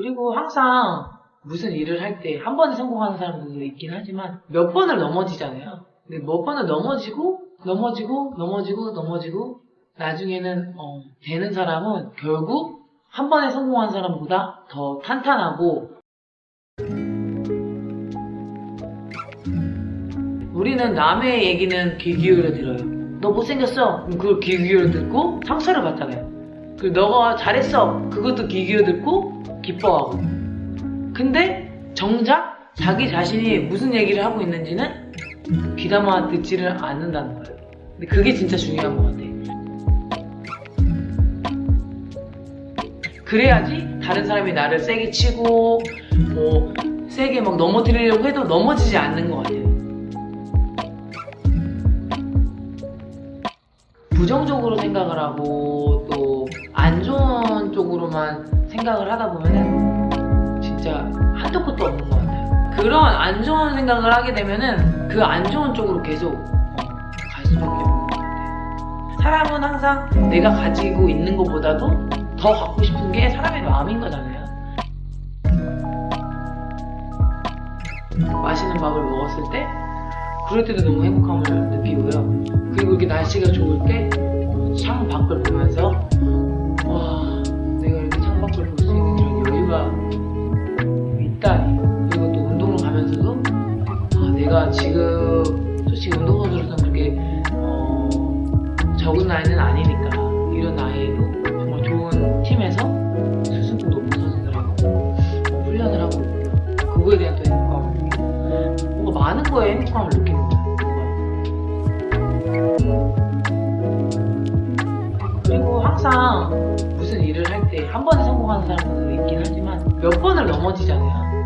그리고 항상 무슨 일을 할 때 한 번에 성공하는 사람들도 있긴 하지만 몇 번을 넘어지잖아요. 근데 몇 번을 넘어지고 넘어지고 넘어지고 넘어지고 나중에는 어, 되는 사람은 결국 한 번에 성공한 사람보다 더 탄탄하고 우리는 남의 얘기는 귀 기울여 들어요. 너 못생겼어. 그걸 귀 기울여 듣고 상처를 받잖아요. 그리고 너가 잘했어. 그것도 귀 기울여 듣고 기뻐하고. 근데 정작 자기 자신이 무슨 얘기를 하고 있는지는 귀담아 듣지를 않는다는 거예요. 근데 그게 진짜 중요한 것 같아. 그래야지 다른 사람이 나를 세게 치고 뭐 세게 막 넘어뜨리려고 해도 넘어지지 않는 것 같아요. 부정적으로 생각을 하고 생각을 하다 보면은 진짜 한도 끝도 없는 것 같아요. 그런 안 좋은 생각을 하게 되면은 그 안 좋은 쪽으로 계속 어, 갈 수밖에 없는 것 같아요. 사람은 항상 내가 가지고 있는 것보다도 더 갖고 싶은 게 사람의 마음인 거잖아요. 맛있는 밥을 먹었을 때 그럴 때도 너무 행복함을 느끼고요. 그리고 이렇게 날씨가 좋을 때창 밖을 보면서 지금 솔직히 운동선수로서는 그렇게 어, 적은 나이는 아니니까 이런 나이에도 정말 좋은 팀에서 수준도 높은 선수들하고 어, 훈련을 하고 있고요. 그거에 대한 또 행복감을 느끼고 뭔가 많은 거에 행복감을 느끼는. 뭔가. 그리고 항상 무슨 일을 할 때 한 번에 성공하는 사람들도 있긴 하지만 몇 번을 넘어지잖아요.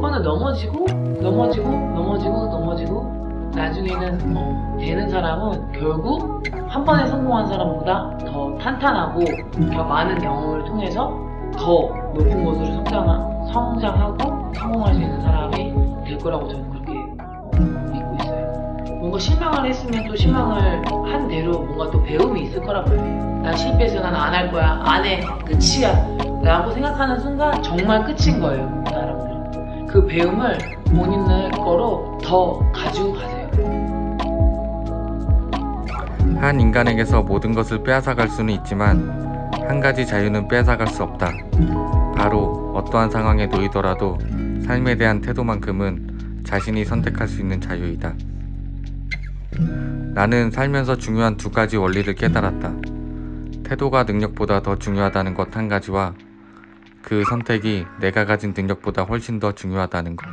번을 넘어지고 넘어지고 넘어지고 넘어지고 나중에는 어, 되는 사람은 결국 한 번에 성공한 사람보다 더 탄탄하고 더 많은 경험을 통해서 더 높은 곳으로 성장하, 성장하고 성공할 수 있는 사람이 될 거라고 저는 그렇게 어, 믿고 있어요. 뭔가 실망을 했으면 또 실망을 한 대로 뭔가 또 배움이 있을 거란 말이에요. 난 실패해서 난 안 할 거야. 안 해. 끝이야. 라고 생각하는 순간 정말 끝인 거예요. 그 사람들은. 그 배움을 본인의 거로 더 가지고 가세요. 한 인간에게서 모든 것을 빼앗아갈 수는 있지만 한 가지 자유는 빼앗아갈 수 없다. 바로 어떠한 상황에 놓이더라도 삶에 대한 태도만큼은 자신이 선택할 수 있는 자유이다. 나는 살면서 중요한 두 가지 원리를 깨달았다. 태도가 능력보다 더 중요하다는 것 한 가지와 그 선택이 내가 가진 능력보다 훨씬 더 중요하다는 것.